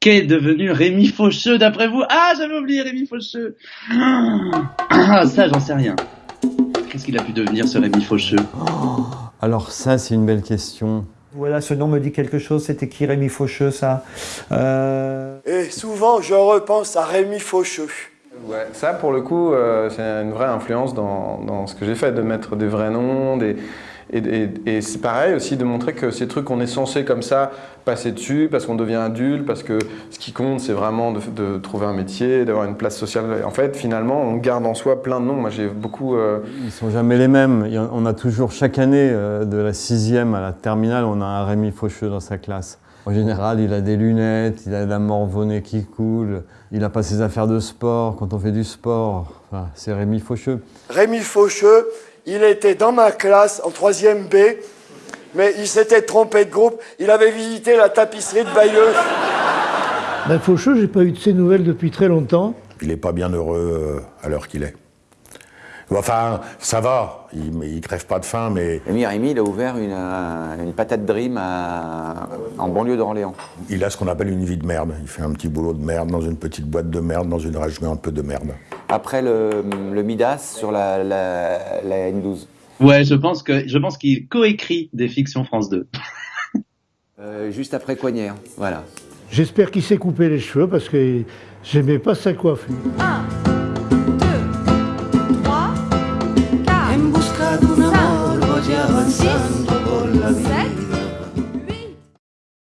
Qu'est devenu Rémi Faucheux d'après vous? Ah, j'avais oublié Rémi Faucheux. Ah, ça, j'en sais rien. Qu'est-ce qu'il a pu devenir ce Rémi Faucheux? Alors ça, c'est une belle question. Voilà, ce nom me dit quelque chose. C'était qui Rémi Faucheux, ça? Euh... Et souvent, je repense à Rémi Faucheux. Ouais, ça pour le coup, euh, c'est une vraie influence dans, dans ce que j'ai fait, de mettre des vrais noms, des, et, et, et c'est pareil aussi de montrer que ces trucs qu'on est censé comme ça passer dessus parce qu'on devient adulte, parce que ce qui compte c'est vraiment de, de, trouver un métier, d'avoir une place sociale. En fait, finalement, on garde en soi plein de noms. Moi, j'ai beaucoup. Euh... Ils sont jamais les mêmes. On a toujours chaque année, euh, de la sixième à la terminale, on a un Rémi Faucheux dans sa classe. En général, il a des lunettes, il a de la morvonnée qui coule, il n'a pas ses affaires de sport quand on fait du sport. Enfin, c'est Rémi Faucheux. Rémi Faucheux, il était dans ma classe en 3e B, mais il s'était trompé de groupe. Il avait visité la tapisserie de Bayeux. Ben Faucheux, j'ai pas eu de ses nouvelles depuis très longtemps. Il n'est pas bien heureux à l'heure qu'il est. Enfin, ça va, il, il crève pas de faim, mais... Rémi Rémi, il a ouvert une, euh, une patate dream à, en banlieue d'Orléans. Il a ce qu'on appelle une vie de merde. Il fait un petit boulot de merde dans une petite boîte de merde, dans une région un peu de merde. Après le, le Midas sur la, la, la N12. Ouais, je pense que je pense qu'il coécrit des fictions France 2. euh, juste après Coignère, voilà. J'espère qu'il s'est coupé les cheveux parce que j'aimais pas sa coiffure. Un.